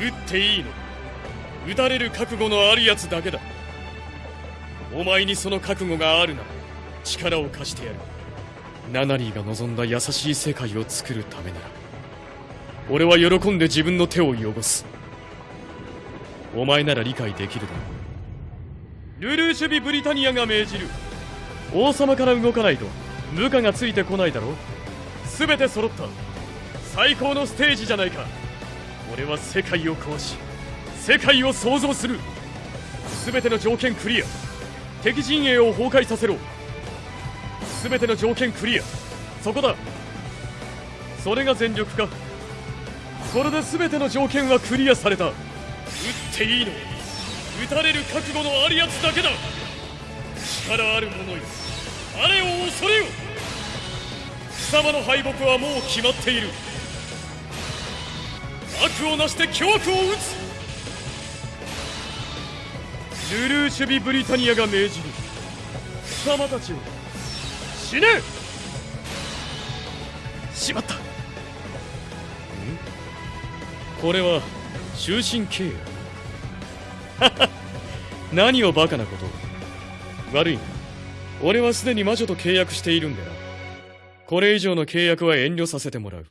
撃っていいの？撃たれる覚悟のあるやつだけだ。お前にその覚悟があるなら力を貸してやる。ナナリーが望んだ優しい世界を作るためなら。俺は喜んで自分の手を汚す。お前なら理解できるだろう。ルルーシュビ・ブリタニアが命じる。王様から動かないと部下がついてこないだろ全て揃った。最高のステージじゃないか。俺は世界を壊し世界を創造する。全ての条件クリア。敵陣営を崩壊させろ。全ての条件クリア。そこだ。それが全力か。これで全ての条件はクリアされた。撃っていいの撃たれる覚悟のあるやつだけだ。力ある者よ。あれを恐れよ。貴様の敗北はもう決まっている。悪をなして凶悪を撃つ。ルルーシュビ・ブリタニアが命じる。貴様たちを死ね。しまった。ん？これは終身契約何をバカなこと。を悪いな。俺はすでに魔女と契約しているんでなこれ以上の契約は遠慮させてもらう。